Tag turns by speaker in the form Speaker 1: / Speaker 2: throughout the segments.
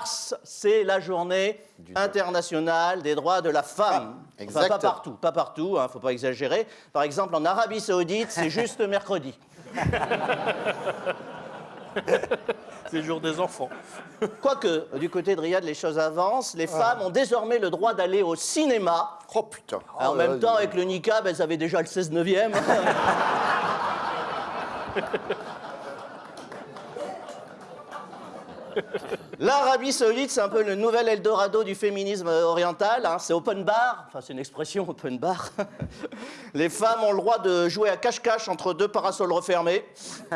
Speaker 1: mars, c'est la journée internationale des droits de la femme.
Speaker 2: Ah,
Speaker 1: Enfin, pas partout, pas partout, hein, faut pas exagérer. Par exemple, en Arabie Saoudite, c'est juste mercredi.
Speaker 3: C'est le jour des enfants.
Speaker 1: Quoique, du côté de Riyad, les choses avancent. Les femmes ont désormais le droit d'aller au cinéma.
Speaker 2: Oh putain.
Speaker 1: en
Speaker 2: Oh,
Speaker 1: même
Speaker 2: là,
Speaker 1: temps,
Speaker 2: là,
Speaker 1: avec le niqab, elles avaient déjà le 16 neuvième. L'Arabie Saoudite, c'est un peu le nouvel Eldorado du féminisme oriental. hein. C'est open bar, enfin c'est une expression open bar. Les femmes ont le droit de jouer à cache-cache entre deux parasols refermés.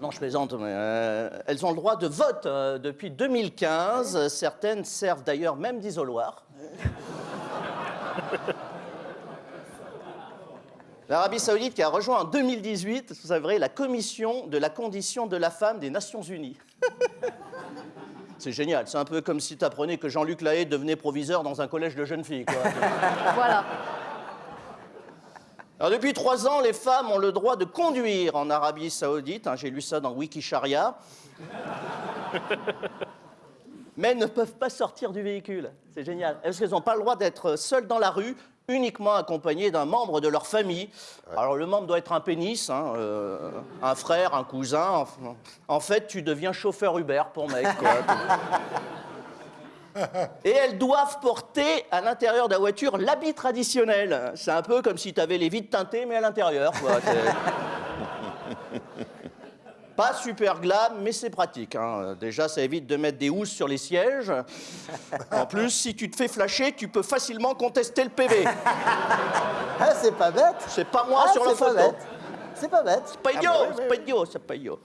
Speaker 1: Non, je plaisante, mais euh, elles ont le droit de vote euh, depuis 2015. Certaines servent d'ailleurs même d'isoloir. L'Arabie Saoudite qui a rejoint en 2018, vous savez, la commission de la condition de la femme des Nations Unies. C'est génial, c'est un peu comme si tu apprenais que Jean-Luc Lahaye devenait proviseur dans un collège de jeunes filles. quoi.
Speaker 4: Voilà.
Speaker 1: Alors, depuis trois ans, les femmes ont le droit de conduire en Arabie Saoudite. hein, J'ai lu ça dans Wikisharia. Mais elles ne peuvent pas sortir du véhicule. C'est génial. Parce qu'elles n'ont pas le droit d'être seules dans la rue, uniquement accompagnées d'un membre de leur famille. Alors, le membre doit être un pénis, hein, euh, un frère, un cousin. En fait, tu deviens chauffeur Uber pour mec. quoi. Et elles doivent porter à l'intérieur de la voiture l'habit traditionnel. C'est un peu comme si tu avais les vitres teintées, mais à l'intérieur. Pas super glam, mais c'est pratique. hein. Déjà, ça évite de mettre des housses sur les sièges. En plus, si tu te fais flasher, tu peux facilement contester le PV.
Speaker 2: Ah, c'est pas bête.
Speaker 1: C'est pas moi
Speaker 2: Ah,
Speaker 1: sur la
Speaker 2: c'est pas
Speaker 1: photo.
Speaker 2: bête. C'est pas bête.
Speaker 1: C'est pas idiot, c'est pas idiot, c'est pas idiot.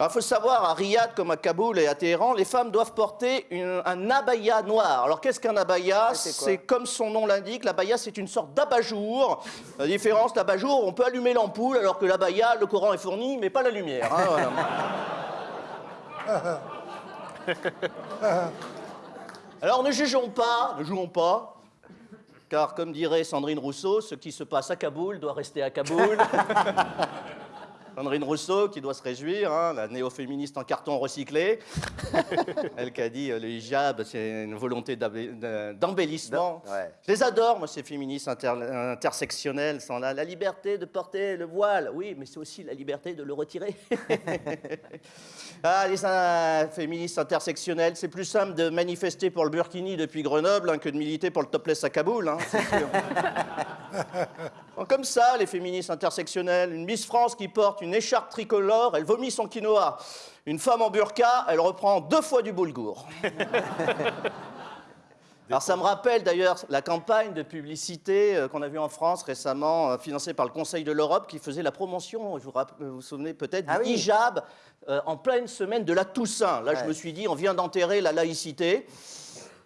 Speaker 1: Alors, il faut savoir, à Riyad comme à Kaboul et à Téhéran, les femmes doivent porter une- un abaya noir. Alors, qu'est-ce qu'un abaya
Speaker 2: c'est
Speaker 1: comme son nom l'indique, l'abaya, c'est une sorte d'abat-jour. La différence, l'abat-jour, on peut allumer l'ampoule, alors que l'abaya, le courant est fourni, mais pas la lumière. hein, voilà. Alors, ne jugeons pas, ne jouons pas, car comme dirait Sandrine Rousseau, ce qui se passe à Kaboul doit rester à Kaboul. Sandrine Rousseau qui doit se réjouir, hein, la néo-féministe en carton recyclé. Elle qui a dit euh, le hijab, c'est une volonté d'embellissement.
Speaker 2: Ouais.
Speaker 1: Je les adore, moi, ces féministes inter- intersectionnelles. Sont là. La liberté de porter le voile, oui, mais c'est aussi la liberté de le retirer. ah, les féministes intersectionnelles, c'est plus simple de manifester pour le Burkini depuis Grenoble hein, que de militer pour le topless à Kaboul, hein, c'est sûr. Bon, Comme ça, les féministes intersectionnelles, une Miss France qui porte une écharpe tricolore, elle vomit son quinoa. Une femme en burqa, elle reprend deux fois du boulgour. Alors ça me rappelle d'ailleurs la campagne de publicité euh, qu'on a vue en France récemment, euh, financée par le Conseil de l'Europe, qui faisait la promotion, je vous, vous vous souvenez peut-être,
Speaker 2: Ah
Speaker 1: du
Speaker 2: oui.
Speaker 1: hijab euh, en pleine semaine de la Toussaint. Là, je me suis dit, on vient d'enterrer la laïcité.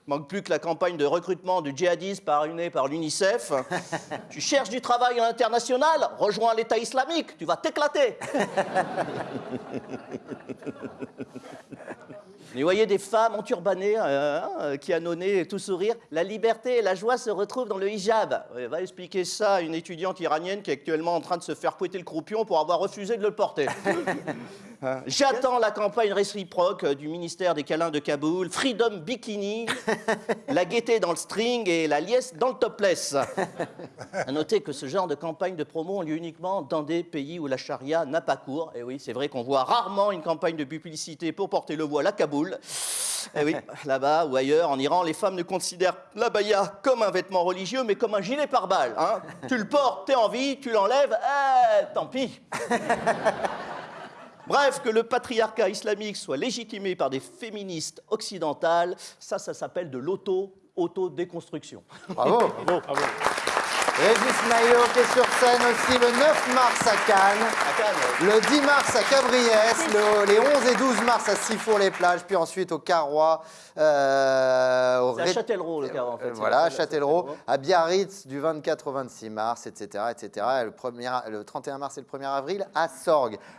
Speaker 1: Manque plus que la campagne de recrutement du djihadisme parrainée par l'UNICEF. tu cherches du travail à l'international Rejoins l'État islamique, tu vas t'éclater. Mais vous voyez des femmes enturbanées euh, qui annonnaient tout sourire. La liberté et la joie se retrouvent dans le hijab. Ouais, va expliquer ça à une étudiante iranienne qui est actuellement en train de se faire pouetter le croupion pour avoir refusé de le porter. J'attends la campagne réciproque euh, du ministère des câlins de Kaboul. Freedom Bikini, la gaieté dans le string et la liesse dans le topless. À noter que ce genre de campagne de promo ont lieu uniquement dans des pays où la charia n'a pas cours. Et oui, c'est vrai qu'on voit rarement une campagne de publicité pour porter le voile à Kaboul. Et oui, là-bas ou ailleurs, en Iran, les femmes ne considèrent l'abaya comme un vêtement religieux, mais comme un gilet pare-balles. hein. Tu le portes, t'es en vie, tu l'enlèves, eh, tant pis. Bref, que le patriarcat islamique soit légitimé par des féministes occidentales, ça, ça s'appelle de l'auto, auto-déconstruction.
Speaker 2: Bravo.
Speaker 3: Bravo, bravo.
Speaker 2: Régis Maillot qui est sur scène aussi le 9 mars à Cannes.
Speaker 1: À Cannes,
Speaker 2: Le 10 mars à Cabriès, le- les 11 et 12 mars à Sifour-les-Plages, puis ensuite au Carrois, euh, au
Speaker 1: C'est à Châtellerault, le Carrois, en fait.
Speaker 2: Euh, voilà, à Châtellerault,
Speaker 1: Châtellerault.
Speaker 2: à Biarritz du 24 au 26 mars, etc. etc. Et le, premier, le 31 mars et le 1er avril à Sorgues.